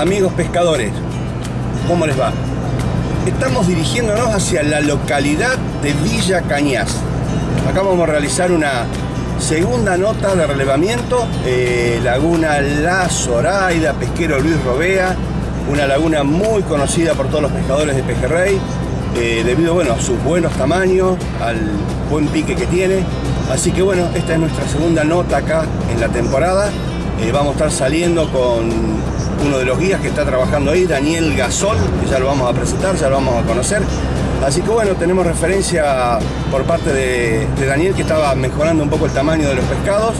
Amigos pescadores, ¿cómo les va? Estamos dirigiéndonos hacia la localidad de Villa Cañas. Acá vamos a realizar una segunda nota de relevamiento, eh, Laguna La Zoraida, pesquero Luis Robea, una laguna muy conocida por todos los pescadores de pejerrey, eh, debido bueno, a sus buenos tamaños, al buen pique que tiene. Así que bueno, esta es nuestra segunda nota acá en la temporada. Eh, vamos a estar saliendo con uno de los guías que está trabajando ahí, Daniel Gasol, que ya lo vamos a presentar, ya lo vamos a conocer. Así que bueno, tenemos referencia por parte de, Daniel que estaba mejorando un poco el tamaño de los pescados.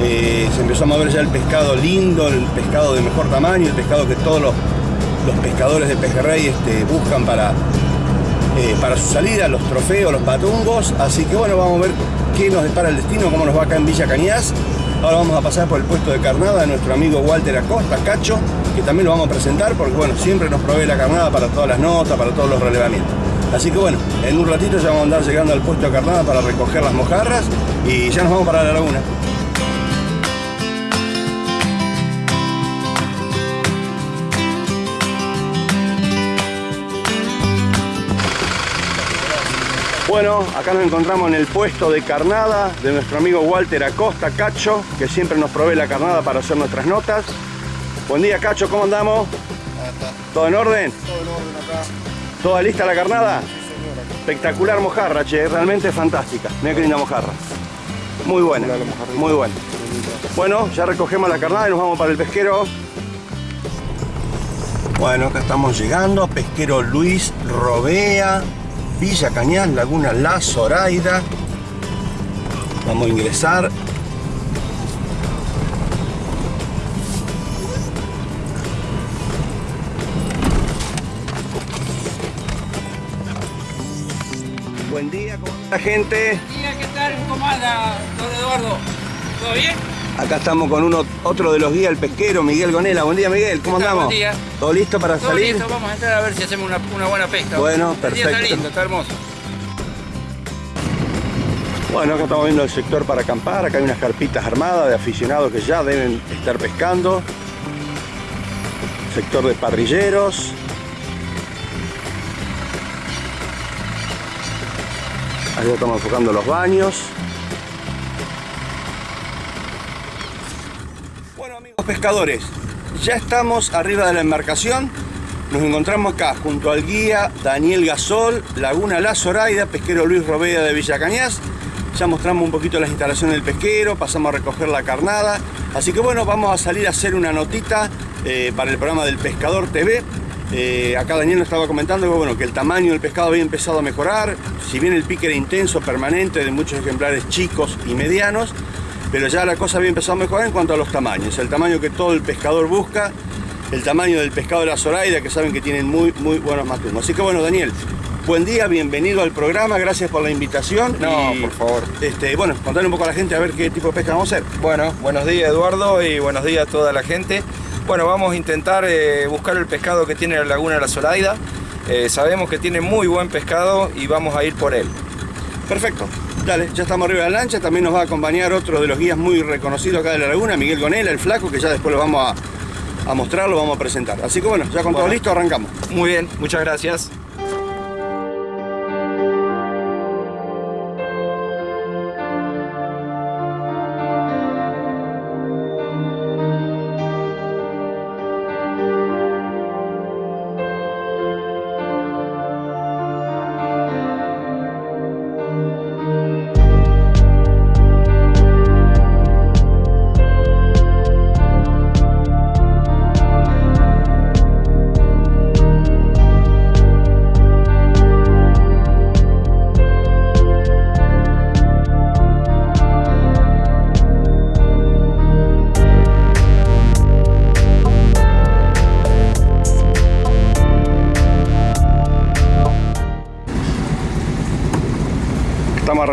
Eh, se empezó a mover ya el pescado lindo, el pescado de mejor tamaño, el pescado que todos los, pescadores de pejerrey este, buscan para, eh, para su salida, los trofeos, los patungos. Así que bueno, vamos a ver qué nos depara el destino, cómo nos va acá en Villa Cañas. Ahora vamos a pasar por el puesto de carnada de nuestro amigo Walter Acosta, Cacho, que también lo vamos a presentar porque bueno, siempre nos provee la carnada para todas las notas, para todos los relevamientos. Así que bueno, en un ratito ya vamos a andar llegando al puesto de carnada para recoger las mojarras y ya nos vamos para la laguna. Bueno, acá nos encontramos en el puesto de carnada de nuestro amigo Walter Acosta, Cacho, que siempre nos provee la carnada para hacer nuestras notas. Buen día, Cacho, ¿cómo andamos? ¿Todo en orden? Todo en orden acá. ¿Toda lista la carnada? Sí, señora. Espectacular mojarra, che, realmente fantástica. Mira qué linda mojarra. Muy buena, muy buena. Bueno, ya recogemos la carnada y nos vamos para el pesquero. Bueno, acá estamos llegando, pesquero Luis Robea, Villa Cañas, Laguna La Zoraida. Vamos a ingresar. Buen día, ¿cómo está gente? Buen día, ¿qué tal? ¿Cómo anda, don Eduardo? ¿Todo bien? Acá estamos con uno, otro de los guías, el pesquero, Miguel Gonela. Buen día, Miguel. ¿Cómo andamos? Buen día. ¿Todo listo para Todo salir? listo, vamos a entrar a ver si hacemos una, buena pesca. Bueno, perfecto. está lindo, está hermoso. Bueno, acá estamos viendo el sector para acampar. Acá hay unas carpitas armadas de aficionados que ya deben estar pescando. Sector de parrilleros. Ahí estamos enfocando los baños. Pescadores, ya estamos arriba de la embarcación. Nos encontramos acá junto al guía Daniel Gasol, Laguna La Zoraida, pesquero Luis Robeda de Villa Cañas. Ya mostramos un poquito las instalaciones del pesquero, pasamos a recoger la carnada. Así que bueno, vamos a salir a hacer una notita eh, para el programa del Pescador TV. Eh, acá Daniel nos estaba comentando que, bueno, que el tamaño del pescado había empezado a mejorar. Si bien el pique era intenso, permanente, de muchos ejemplares chicos y medianos, pero ya la cosa había empezado a mejorar en cuanto a los tamaños. El tamaño que todo el pescador busca, el tamaño del pescado de la Zoraida, que saben que tienen muy, muy buenos matumos. Así que bueno, Daniel, buen día, bienvenido al programa, gracias por la invitación. No, por favor. Este, bueno, contarle un poco a la gente a ver qué tipo de pesca vamos a hacer. Bueno, buenos días Eduardo y buenos días a toda la gente. Bueno, vamos a intentar eh, buscar el pescado que tiene la laguna de la Zoraida. Eh, sabemos que tiene muy buen pescado y vamos a ir por él. Perfecto. Dale, ya estamos arriba de la lancha, también nos va a acompañar otro de los guías muy reconocidos acá de la laguna, Miguel Gonela, el flaco, que ya después lo vamos a, mostrar, lo vamos a presentar. Así que bueno, ya con todo listo, arrancamos. Muy bien, muchas gracias.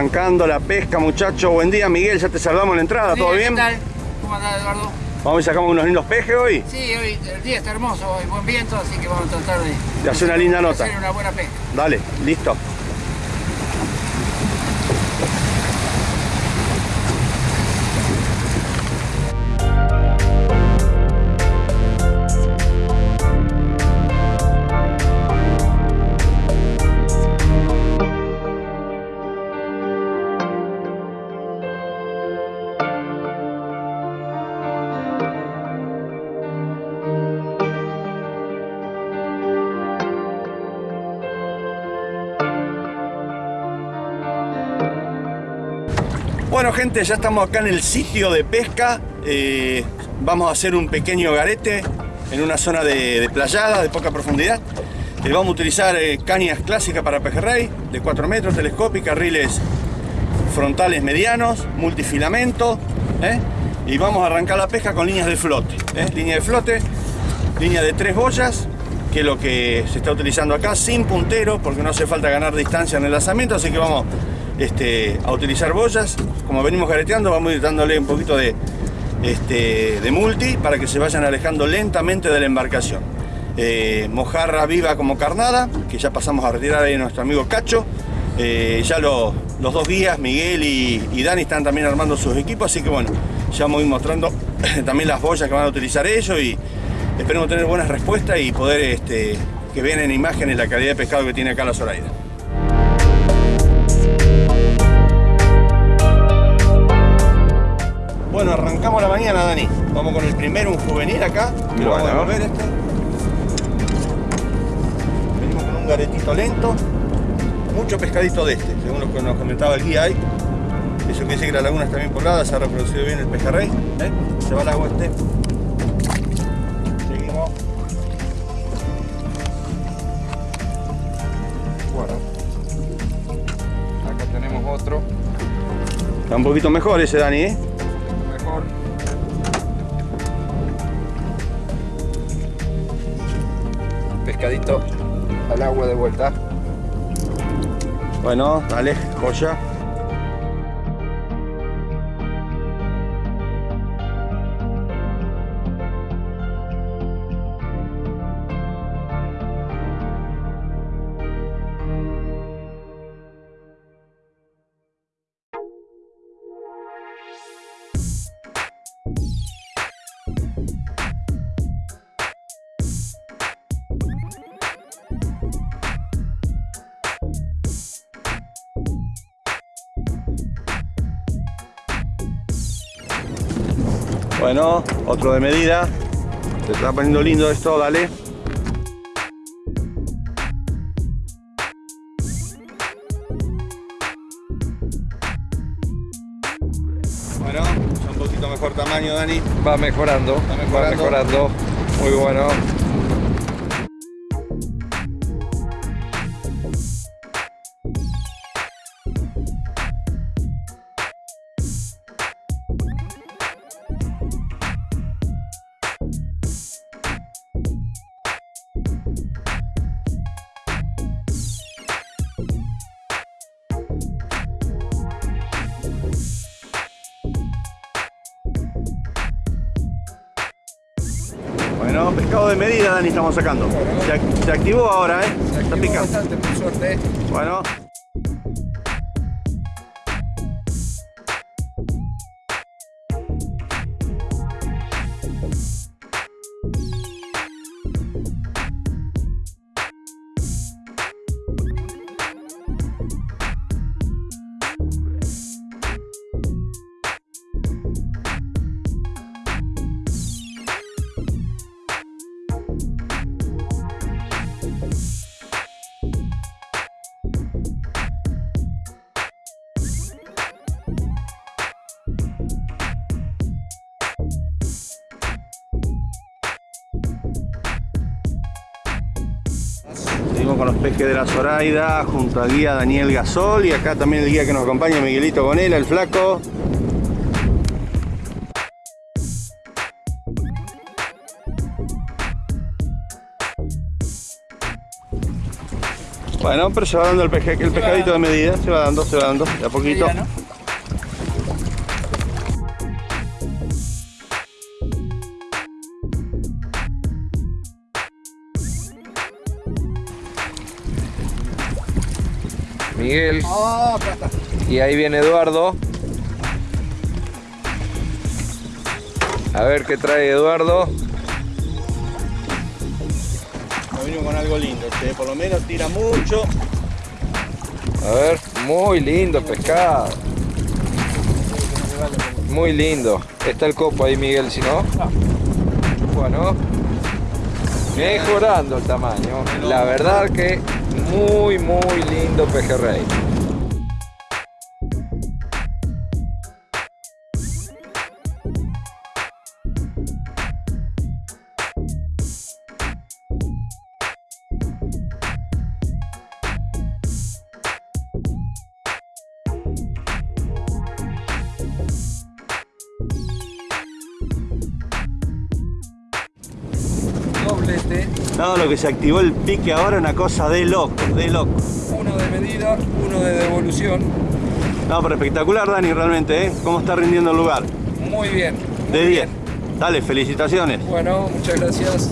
Arrancando la pesca, muchachos. Buen día, Miguel. Ya te saludamos en la entrada. ¿Todo bien? ¿Qué tal? ¿Cómo andás, Eduardo? Vamos y sacamos unos lindos pejes hoy. Sí, hoy el día está hermoso, hay buen viento, así que vamos a tratar de, de hacer una linda nota. Hacer una buena pesca. Dale, listo. Bueno gente, ya estamos acá en el sitio de pesca. Eh, vamos a hacer un pequeño garete en una zona de, playada, de poca profundidad. Eh, vamos a utilizar eh, cañas clásicas para pejerrey, de 4 metros, telescópicas, riles frontales medianos, multifilamento. Y vamos a arrancar la pesca con líneas de flote. Línea de flote, línea de tres boyas, que es lo que se está utilizando acá, sin puntero, porque no hace falta ganar distancia en el lanzamiento, así que vamos este, a utilizar boyas. Como venimos gareteando, vamos a ir dándole un poquito de, este, de multi para que se vayan alejando lentamente de la embarcación. Eh, mojarra viva como carnada, que ya pasamos a retirar a nuestro amigo Cacho. Eh, ya los dos guías, Miguel y, Dani, están también armando sus equipos, así que bueno, ya vamos a ir mostrando también las boyas que van a utilizar ellos y esperemos tener buenas respuestas y poder este, que vean en imágenes la calidad de pescado que tiene acá la Zoraida. Bueno, arrancamos la mañana, Dani. Vamos con el primero, un juvenil acá. bueno. vamos a ver este. Venimos con un garetito lento. Mucho pescadito de este, según lo que nos comentaba el guía ahí. Eso quiere decir que la laguna está bien poblada, se ha reproducido bien el pejerrey. ¿eh? Se va el agua este. Seguimos. Bueno. Acá tenemos otro. Está un poquito mejor ese Dani, ¿eh? Pescadito al agua de vuelta. Bueno, dale, joya. Bueno, otro de medida. Se está poniendo lindo esto, dale. Bueno, un poquito mejor tamaño, Dani. Va mejorando, va mejorando. Muy bueno. Bueno, pescado de medida, Dani, estamos sacando. Se, activó ahora, ¿eh? Se Está picando. Bastante, por suerte. Bueno. Con los pejes de la Zoraida junto a guía Daniel Gasol y acá también el guía que nos acompaña Miguelito Gonela, el flaco. Bueno, pero se va dando el, peje, el pescadito de medida, se va dando, se va dando, de a poquito. Miguel. Y ahí viene Eduardo. A ver qué trae Eduardo. Venimos con algo lindo, por lo menos tira mucho. A ver, muy lindo pescado. Muy lindo. Está el copo ahí, Miguel, si no. Bueno. Mejorando el tamaño. La verdad que muy, muy lindo pejerrey. Lo que se activó el pique ahora una cosa de loco, de loco. Uno de medida, uno de devolución. No, pero espectacular, Dani, realmente, ¿eh? ¿Cómo está rindiendo el lugar? Muy bien. muy De 10. bien. Dale, felicitaciones. Bueno, muchas gracias.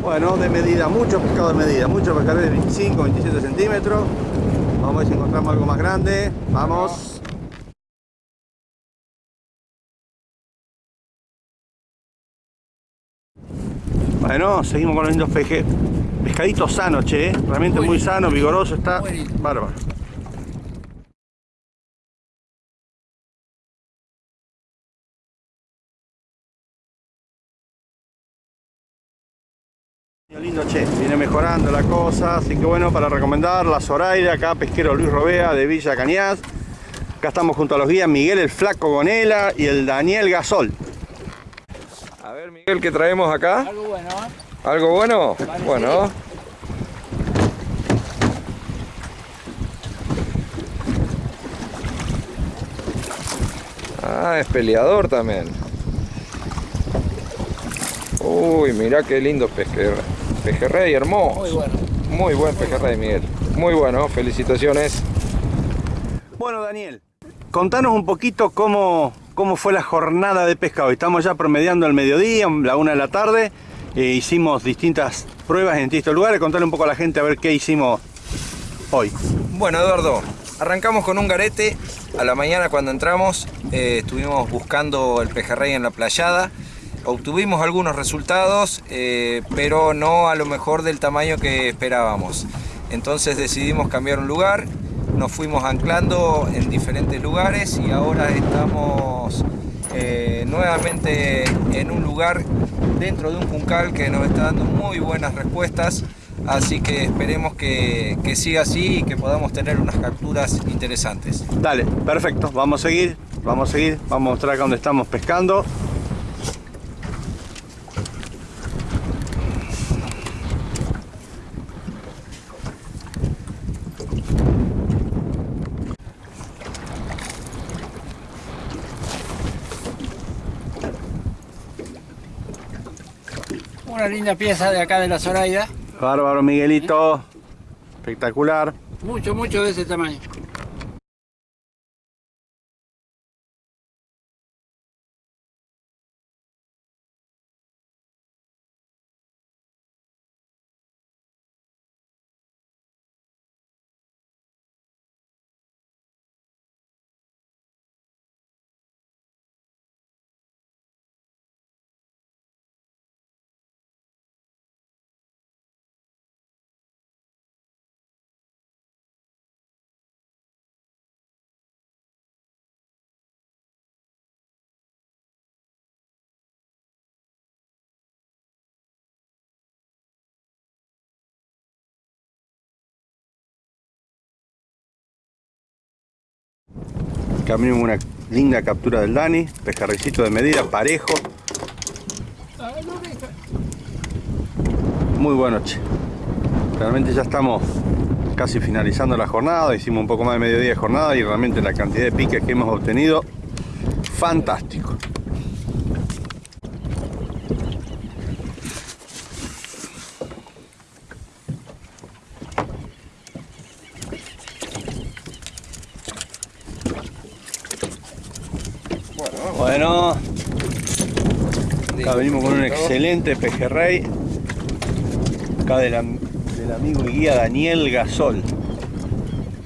Bueno, de medida, mucho pescado de medida, mucho pescado de 25, 27 centímetros. Vamos a ver si encontramos algo más grande. Vamos. Bueno, seguimos con los lindos peje. Pescadito sano, che, ¿eh? realmente muy sano, vigoroso, está bárbaro. Lindo, che, viene mejorando la cosa, así que bueno, para recomendar la Zoraida, acá pesquero Luis Robea de Villa Cañas. Acá estamos junto a los guías Miguel el Flaco Gonela y el Daniel Gasol. A ver, Miguel, ¿qué traemos acá? Algo bueno, ¿eh? ¿Algo bueno? Parece. Bueno. Ah, es peleador también. Uy, mirá qué lindo pejerrey. Pejerrey hermoso. Muy bueno. Muy buen pejerrey, Miguel. Muy bueno, felicitaciones. Bueno, Daniel, contanos un poquito cómo, cómo fue la jornada de pescado. Estamos ya promediando el mediodía, la una de la tarde. Eh, hicimos distintas pruebas en distintos lugares. Contale un poco a la gente a ver qué hicimos hoy. Bueno, Eduardo, arrancamos con un garete. A la mañana cuando entramos eh, estuvimos buscando el pejerrey en la playada. Obtuvimos algunos resultados, eh, pero no a lo mejor del tamaño que esperábamos. Entonces decidimos cambiar un lugar, nos fuimos anclando en diferentes lugares y ahora estamos eh, nuevamente en un lugar dentro de un juncal que nos está dando muy buenas respuestas. Así que esperemos que, que siga así y que podamos tener unas capturas interesantes. Dale, perfecto. Vamos a seguir, vamos a seguir. Vamos a mostrar acá donde estamos pescando. Una linda pieza de acá de la Zoraida. Bárbaro, Miguelito. Espectacular. Mucho, mucho de ese tamaño. Camino una linda captura del Dani. Pescarrecito de medida, parejo. Muy bueno, che. Realmente ya estamos casi finalizando la jornada. Hicimos un poco más de mediodía de jornada y realmente la cantidad de piques que hemos obtenido, fantástico. Bueno, acá venimos con un excelente pejerrey. Acá del, del amigo y guía Daniel Gasol.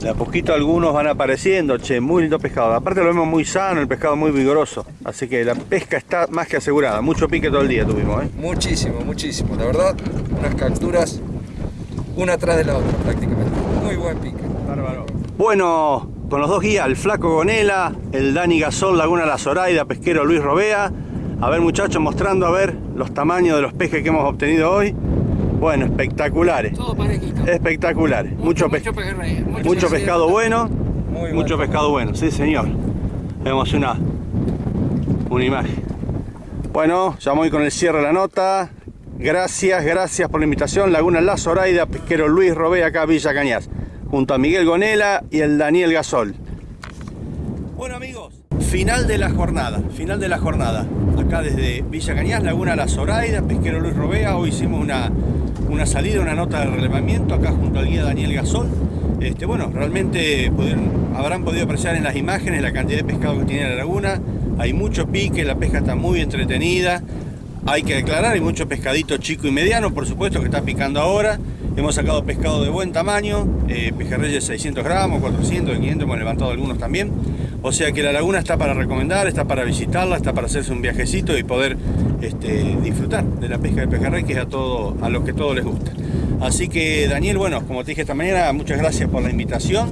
De a poquito algunos van apareciendo, che, muy lindo pescado. Aparte lo vemos muy sano, el pescado muy vigoroso. Así que la pesca está más que asegurada. Mucho pique todo el día tuvimos, ¿eh? Muchísimo, muchísimo. La verdad, unas capturas una atrás de la otra prácticamente. Muy buen pique. Bueno, con los dos guías, el Flaco Gonela, el Dani Gasol, Laguna La Zoraida, pesquero Luis Robea. A ver muchachos, mostrando a ver los tamaños de los pejes que hemos obtenido hoy. Bueno, espectaculares. Todo parejito. Espectaculares. Mucho, mucho pejerrey. mucho pescado bueno. Muy Mucho bueno. pescado bueno, sí señor. Vemos una, una imagen. Bueno, ya voy con el cierre de la nota. Gracias, gracias por la invitación. Laguna La Zoraida, pesquero Luis Robea, acá Villa Cañas. Junto a Miguel Gonela y el Daniel Gasol. Bueno amigos, final de la jornada, final de la jornada. Acá desde Villa Cañas, Laguna La Zoraida, Pesquero Luis Robea, hoy hicimos una, una salida, una nota de relevamiento acá junto al guía Daniel Gasol. Este, bueno, realmente habrán podido apreciar en las imágenes la cantidad de pescado que tiene la laguna. Hay mucho pique, la pesca está muy entretenida. Hay que declarar, hay mucho pescadito chico y mediano, por supuesto, que está picando ahora. Hemos sacado pescado de buen tamaño, eh, pejerreyes de 600 gramos, 400, de 500, hemos levantado algunos también. O sea que la laguna está para recomendar, está para visitarla, está para hacerse un viajecito y poder este, disfrutar de la pesca de pejerrey, que es a, todo, a los que todos les gusta. Así que Daniel, bueno, como te dije esta mañana, muchas gracias por la invitación.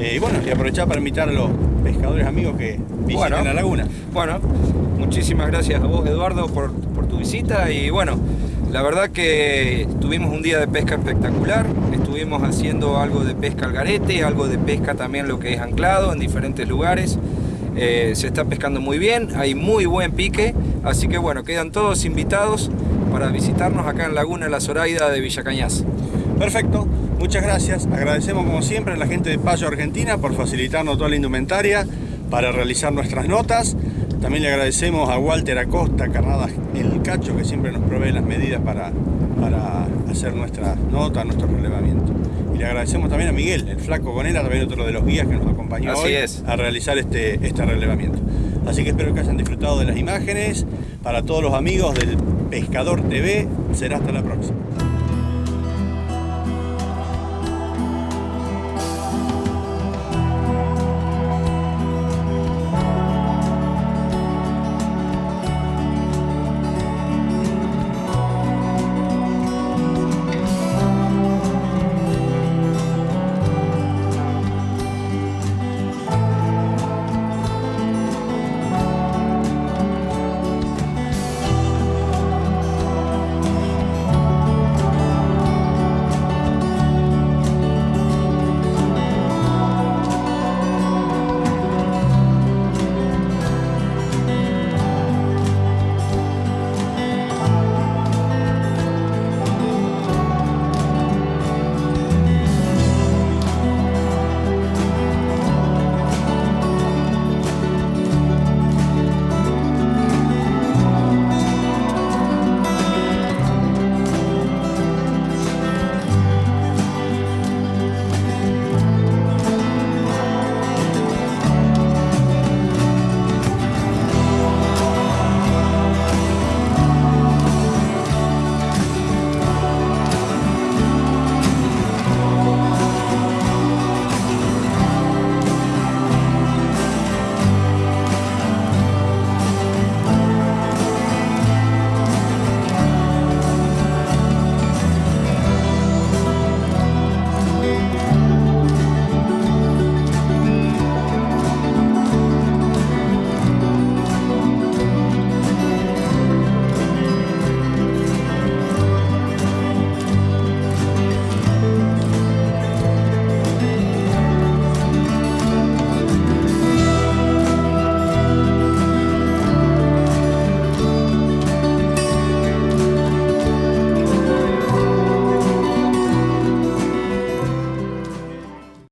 Eh, y bueno, y aprovechar para invitar a los pescadores amigos que visiten Bueno. la laguna. Bueno, muchísimas gracias a vos Eduardo por, por tu visita y bueno, la verdad que tuvimos un día de pesca espectacular, estuvimos haciendo algo de pesca al garete, algo de pesca también lo que es anclado en diferentes lugares. Eh, se está pescando muy bien, hay muy buen pique, así que bueno, quedan todos invitados para visitarnos acá en Laguna La Zoraida de Villa Cañas. Perfecto, muchas gracias. Agradecemos como siempre a la gente de Payo Argentina por facilitarnos toda la indumentaria para realizar nuestras notas. También le agradecemos a Walter Acosta, Carnadas El Cacho, que siempre nos provee las medidas para, para hacer nuestras notas, nuestro relevamiento. Y le agradecemos también a Miguel, el flaco Gonera, también otro de los guías que nos acompañó Así hoy es. a realizar este, este relevamiento. Así que espero que hayan disfrutado de las imágenes. Para todos los amigos del Pescador TV, será hasta la próxima.